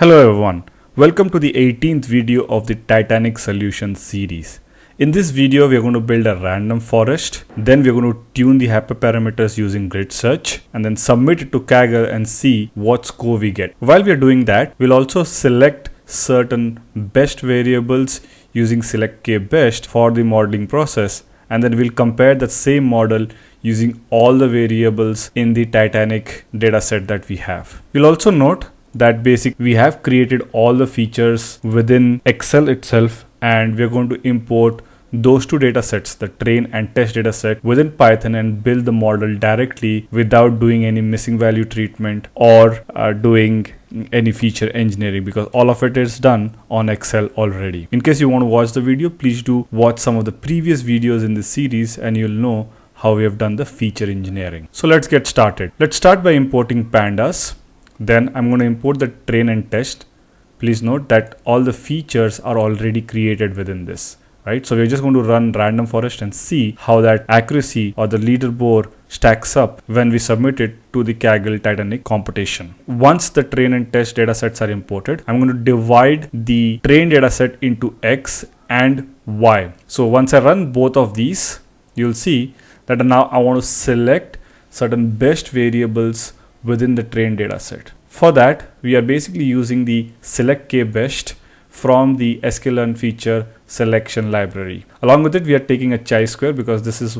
Hello everyone, welcome to the 18th video of the Titanic Solution series. In this video, we are going to build a random forest. Then we're going to tune the hyperparameters using grid search and then submit it to Kaggle and see what score we get. While we are doing that, we'll also select certain best variables using select k best for the modeling process. And then we'll compare that same model using all the variables in the Titanic dataset that we have. We'll also note that basic we have created all the features within Excel itself and we're going to import those two data sets, the train and test data set within Python and build the model directly without doing any missing value treatment or uh, doing any feature engineering because all of it is done on Excel already. In case you want to watch the video, please do watch some of the previous videos in this series and you'll know how we have done the feature engineering. So let's get started. Let's start by importing pandas. Then I'm going to import the train and test. Please note that all the features are already created within this right? So we're just going to run random forest and see how that accuracy or the leaderboard stacks up when we submit it to the Kaggle Titanic competition. Once the train and test datasets are imported, I'm going to divide the train dataset into X and Y. So once I run both of these, you'll see that now I want to select certain best variables within the train dataset. For that, we are basically using the select k best from the sklearn feature selection library. Along with it, we are taking a chi-square because this is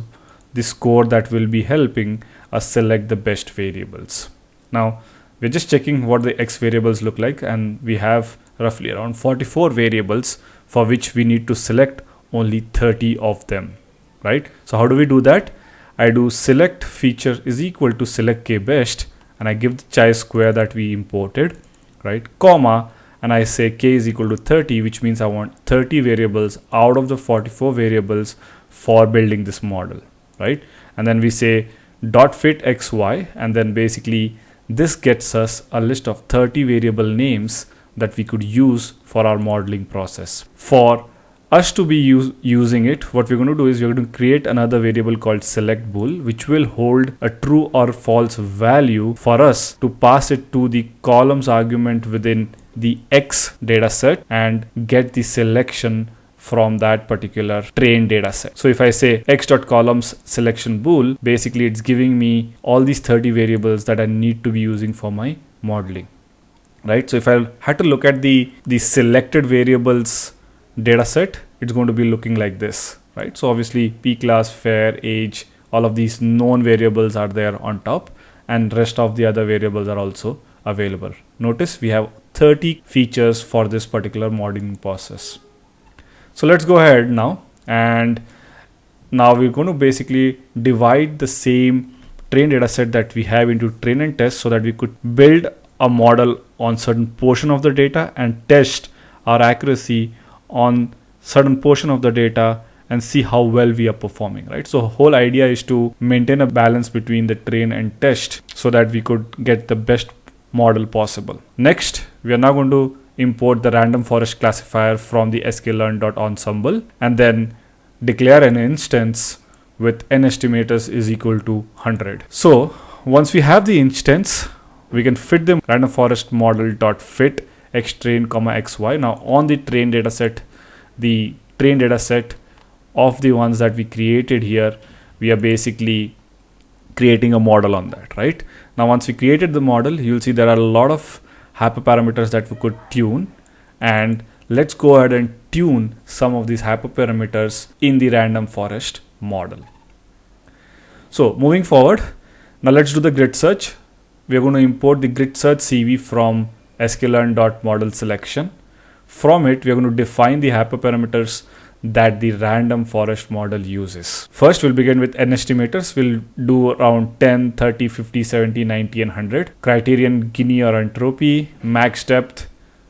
the score that will be helping us select the best variables. Now, we're just checking what the x variables look like and we have roughly around 44 variables for which we need to select only 30 of them, right? So how do we do that? I do select feature is equal to select k best and I give the chi-square that we imported, right? Comma and I say k is equal to 30 which means I want 30 variables out of the 44 variables for building this model right and then we say dot fit xy and then basically this gets us a list of 30 variable names that we could use for our modeling process for us to be use, using it what we're going to do is we're going to create another variable called select bool which will hold a true or false value for us to pass it to the columns argument within the X data set and get the selection from that particular train data set. So if I say x.columns selection bool, basically it's giving me all these 30 variables that I need to be using for my modeling. Right. So if I had to look at the, the selected variables data set, it's going to be looking like this. Right. So obviously P class, fare, age, all of these known variables are there on top and rest of the other variables are also available. Notice we have 30 features for this particular modeling process. So let's go ahead now and now we're going to basically divide the same train data set that we have into train and test so that we could build a model on certain portion of the data and test our accuracy on certain portion of the data and see how well we are performing right so whole idea is to maintain a balance between the train and test so that we could get the best model possible. Next, we are now going to import the random forest classifier from the sklearn.ensemble and then declare an instance with n estimators is equal to 100. So once we have the instance, we can fit the random forest model dot fit xtrain comma xy. Now on the train dataset, the train dataset of the ones that we created here, we are basically creating a model on that, right? Now, once we created the model, you'll see there are a lot of hyperparameters that we could tune and let's go ahead and tune some of these hyperparameters in the random forest model. So moving forward, now let's do the grid search. We're going to import the grid search CV from sklearn.model selection. From it, we're going to define the hyperparameters that the random forest model uses. First, we'll begin with n estimators. We'll do around 10, 30, 50, 70, 90, and 100. Criterion Gini or entropy, max depth,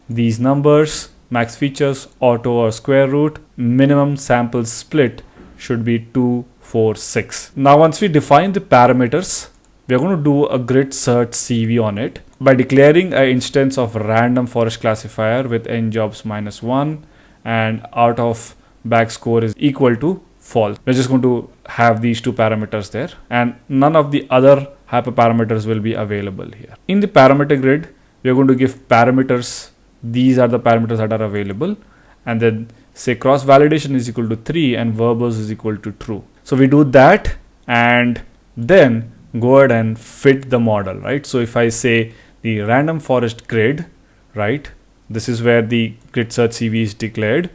these numbers, max features, auto or square root, minimum sample split should be 2, 4, 6. Now, once we define the parameters, we're going to do a grid search CV on it by declaring an instance of random forest classifier with n jobs minus 1 and out of bag score is equal to false. We're just going to have these two parameters there and none of the other hyperparameters will be available here. In the parameter grid, we're going to give parameters these are the parameters that are available and then say cross validation is equal to 3 and verbose is equal to true so we do that and then go ahead and fit the model right so if i say the random forest grid right? This is where the grid search cv is declared.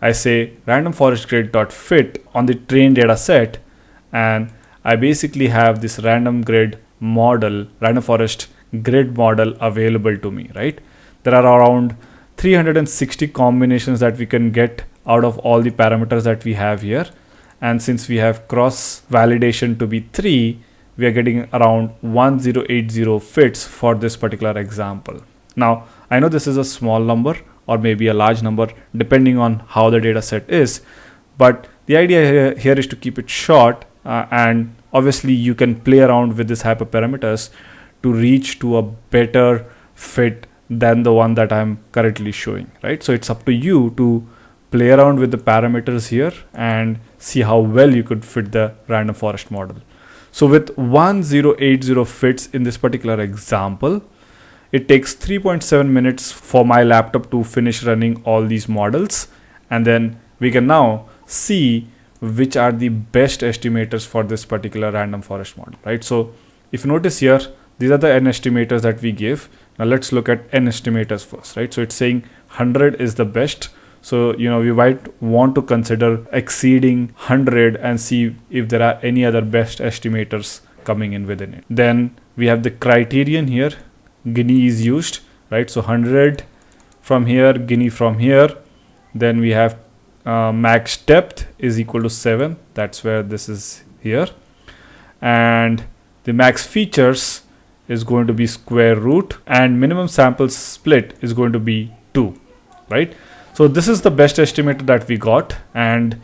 I say random forest grid dot fit on the train data set and i basically have this random grid model random forest grid model available to me right? There are around 360 combinations that we can get out of all the parameters that we have here. And since we have cross validation to be 3 we are getting around 1080 fits for this particular example now i know this is a small number or maybe a large number depending on how the data set is but the idea here is to keep it short uh, and obviously you can play around with these hyperparameters to reach to a better fit than the one that I'm currently showing, right? So it's up to you to play around with the parameters here and see how well you could fit the random forest model. So with 1080 fits in this particular example, it takes 3.7 minutes for my laptop to finish running all these models. And then we can now see which are the best estimators for this particular random forest model, right? So if you notice here, these are the n estimators that we give. Now let's look at n estimators first, right? So it's saying 100 is the best. So, you know, we might want to consider exceeding 100 and see if there are any other best estimators coming in within it. Then we have the criterion here. Gini is used, right? So 100 from here, Gini from here. Then we have uh, max depth is equal to 7 that's where this is here and the max features is going to be square root and minimum sample split is going to be 2 right so this is the best estimator that we got and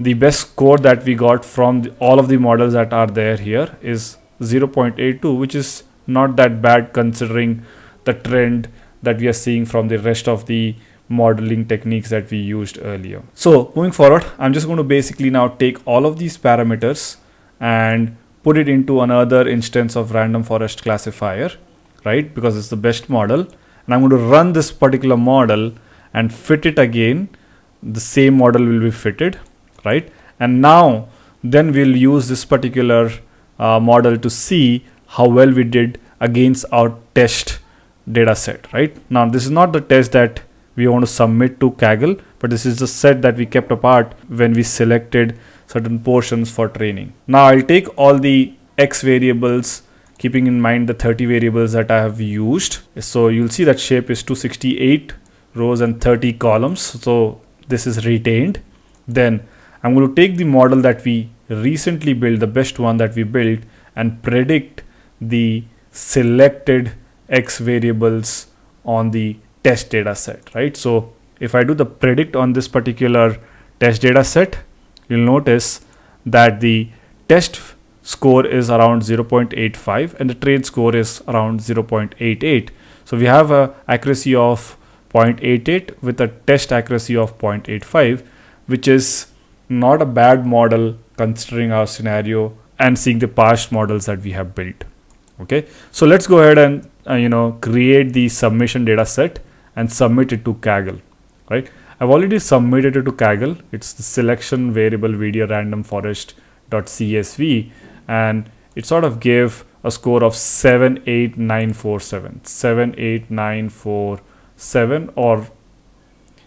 the best score that we got from the, all of the models that are there here is 0.82 which is not that bad considering the trend that we are seeing from the rest of the modeling techniques that we used earlier. So moving forward, I'm just going to basically now take all of these parameters and put it into another instance of random forest classifier, right? Because it's the best model. And I'm going to run this particular model and fit it again. The same model will be fitted, right? And now then we'll use this particular uh, model to see how well we did against our test data set, right? Now this is not the test that we want to submit to Kaggle, but this is the set that we kept apart when we selected certain portions for training. Now I'll take all the X variables keeping in mind the 30 variables that I have used. So you'll see that shape is 268 rows and 30 columns. So this is retained. Then I'm going to take the model that we recently built, the best one that we built and predict the selected X variables on the test data set, right? So if I do the predict on this particular test data set, you'll notice that the test score is around 0.85 and the train score is around 0.88. So we have a accuracy of 0.88 with a test accuracy of 0.85, which is not a bad model considering our scenario and seeing the past models that we have built. Okay, so let's go ahead and uh, you know create the submission data set and submit it to Kaggle, right? I've already submitted it to Kaggle. It's the selection variable video random forest dot .csv and it sort of gave a score of 78947 78947 or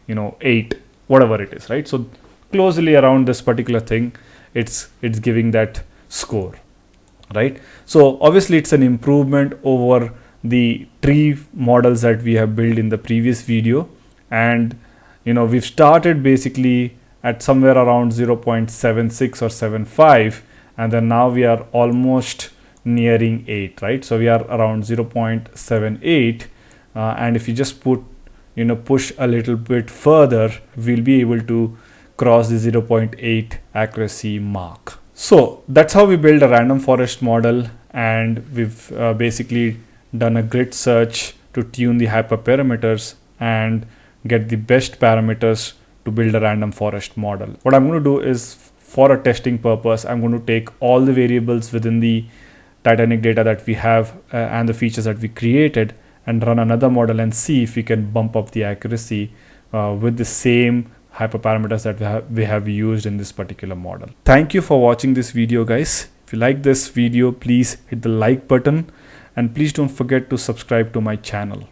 you know 8 whatever it is right? So closely around this particular thing it's it's giving that score right? So obviously it's an improvement over the tree models that we have built in the previous video. And you know we've started basically at somewhere around 0.76 or 75 and then now we are almost nearing 8 right? So we are around 0.78 uh, and if you just put you know push a little bit further we'll be able to cross the 0.8 accuracy mark so that's how we build a random forest model and we've uh, basically done a grid search to tune the hyperparameters and get the best parameters to build a random forest model. What I'm going to do is for a testing purpose, I'm going to take all the variables within the Titanic data that we have uh, and the features that we created and run another model and see if we can bump up the accuracy uh, with the same hyperparameters that we have, we have used in this particular model. Thank you for watching this video guys. If you like this video, please hit the like button and please don't forget to subscribe to my channel.